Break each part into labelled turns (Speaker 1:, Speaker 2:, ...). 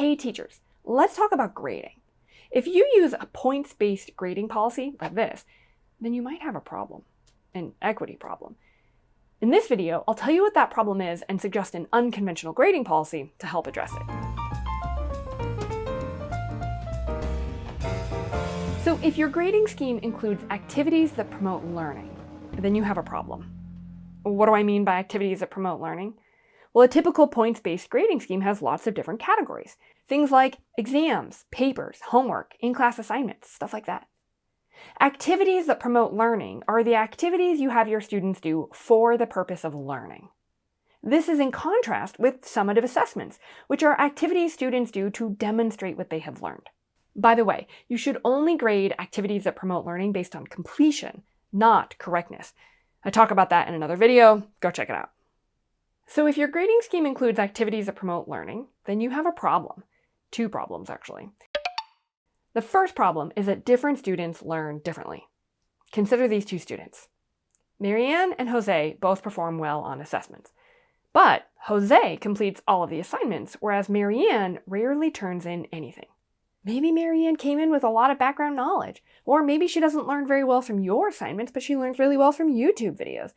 Speaker 1: Hey teachers, let's talk about grading. If you use a points-based grading policy like this, then you might have a problem, an equity problem. In this video, I'll tell you what that problem is and suggest an unconventional grading policy to help address it. So if your grading scheme includes activities that promote learning, then you have a problem. What do I mean by activities that promote learning? Well, a typical points-based grading scheme has lots of different categories. Things like exams, papers, homework, in-class assignments, stuff like that. Activities that promote learning are the activities you have your students do for the purpose of learning. This is in contrast with summative assessments, which are activities students do to demonstrate what they have learned. By the way, you should only grade activities that promote learning based on completion, not correctness. I talk about that in another video, go check it out. So if your grading scheme includes activities that promote learning, then you have a problem. Two problems, actually. The first problem is that different students learn differently. Consider these two students. Marianne and Jose both perform well on assessments. But Jose completes all of the assignments, whereas Marianne rarely turns in anything. Maybe Marianne came in with a lot of background knowledge, or maybe she doesn't learn very well from your assignments, but she learns really well from YouTube videos.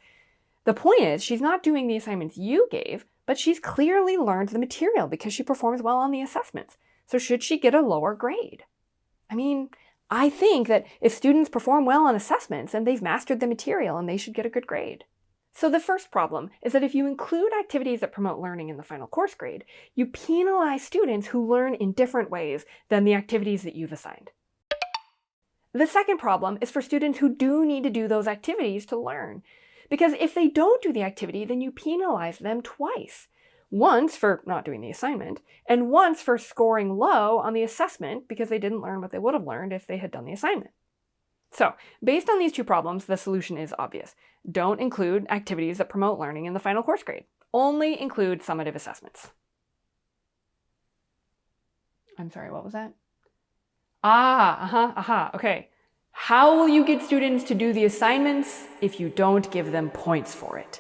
Speaker 1: The point is, she's not doing the assignments you gave, but she's clearly learned the material because she performs well on the assessments. So should she get a lower grade? I mean, I think that if students perform well on assessments, and they've mastered the material and they should get a good grade. So the first problem is that if you include activities that promote learning in the final course grade, you penalize students who learn in different ways than the activities that you've assigned. The second problem is for students who do need to do those activities to learn. Because if they don't do the activity, then you penalize them twice. Once for not doing the assignment, and once for scoring low on the assessment because they didn't learn what they would have learned if they had done the assignment. So, based on these two problems, the solution is obvious. Don't include activities that promote learning in the final course grade. Only include summative assessments. I'm sorry, what was that? Ah, uh-huh, aha, uh -huh, okay. How will you get students to do the assignments if you don't give them points for it?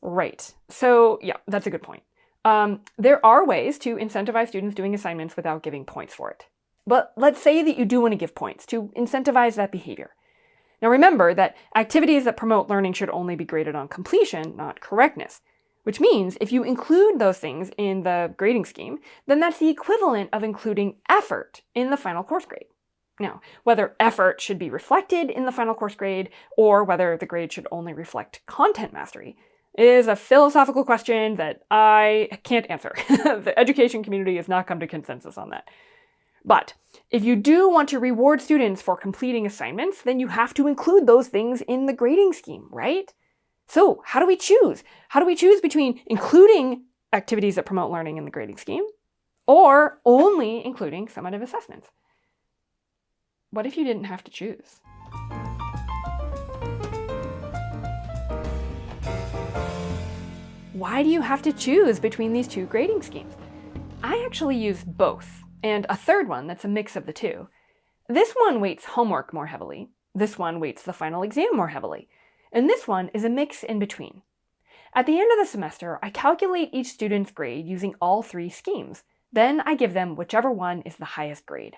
Speaker 1: Right, so yeah, that's a good point. Um, there are ways to incentivize students doing assignments without giving points for it. But let's say that you do want to give points to incentivize that behavior. Now remember that activities that promote learning should only be graded on completion, not correctness. Which means if you include those things in the grading scheme, then that's the equivalent of including effort in the final course grade. Now, whether effort should be reflected in the final course grade or whether the grade should only reflect content mastery is a philosophical question that I can't answer. the education community has not come to consensus on that. But if you do want to reward students for completing assignments, then you have to include those things in the grading scheme, right? So how do we choose? How do we choose between including activities that promote learning in the grading scheme or only including summative assessments? What if you didn't have to choose? Why do you have to choose between these two grading schemes? I actually use both, and a third one that's a mix of the two. This one weights homework more heavily, this one weights the final exam more heavily, and this one is a mix in between. At the end of the semester, I calculate each student's grade using all three schemes. Then I give them whichever one is the highest grade.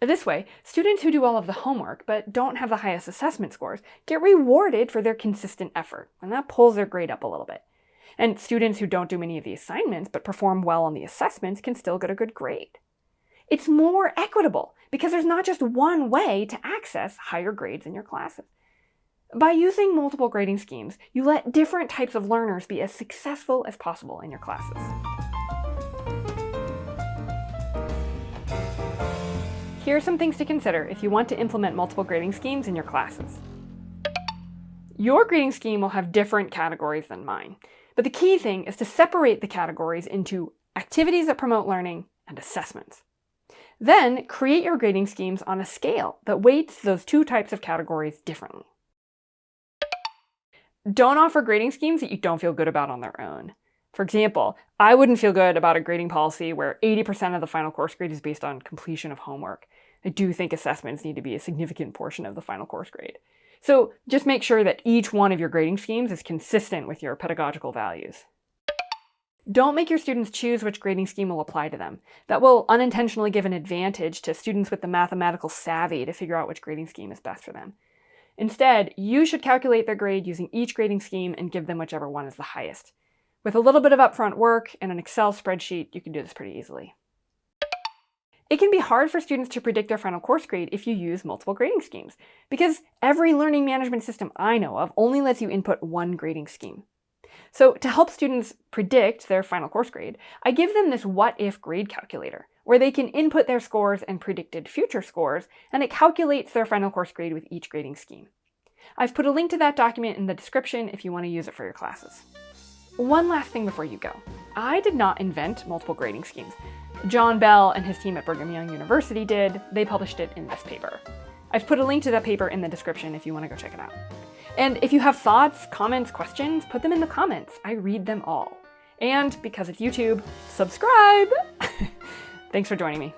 Speaker 1: This way, students who do all of the homework but don't have the highest assessment scores get rewarded for their consistent effort, and that pulls their grade up a little bit. And students who don't do many of the assignments but perform well on the assessments can still get a good grade. It's more equitable because there's not just one way to access higher grades in your classes. By using multiple grading schemes, you let different types of learners be as successful as possible in your classes. Here are some things to consider if you want to implement multiple grading schemes in your classes. Your grading scheme will have different categories than mine, but the key thing is to separate the categories into activities that promote learning and assessments. Then create your grading schemes on a scale that weights those two types of categories differently. Don't offer grading schemes that you don't feel good about on their own. For example, I wouldn't feel good about a grading policy where 80% of the final course grade is based on completion of homework. I do think assessments need to be a significant portion of the final course grade. So just make sure that each one of your grading schemes is consistent with your pedagogical values. Don't make your students choose which grading scheme will apply to them. That will unintentionally give an advantage to students with the mathematical savvy to figure out which grading scheme is best for them. Instead, you should calculate their grade using each grading scheme and give them whichever one is the highest. With a little bit of upfront work and an Excel spreadsheet, you can do this pretty easily. It can be hard for students to predict their final course grade if you use multiple grading schemes, because every learning management system I know of only lets you input one grading scheme. So to help students predict their final course grade, I give them this what-if grade calculator, where they can input their scores and predicted future scores, and it calculates their final course grade with each grading scheme. I've put a link to that document in the description if you want to use it for your classes. One last thing before you go. I did not invent multiple grading schemes. John Bell and his team at Brigham Young University did. They published it in this paper. I've put a link to that paper in the description if you want to go check it out. And if you have thoughts, comments, questions, put them in the comments. I read them all. And because it's YouTube, subscribe! Thanks for joining me.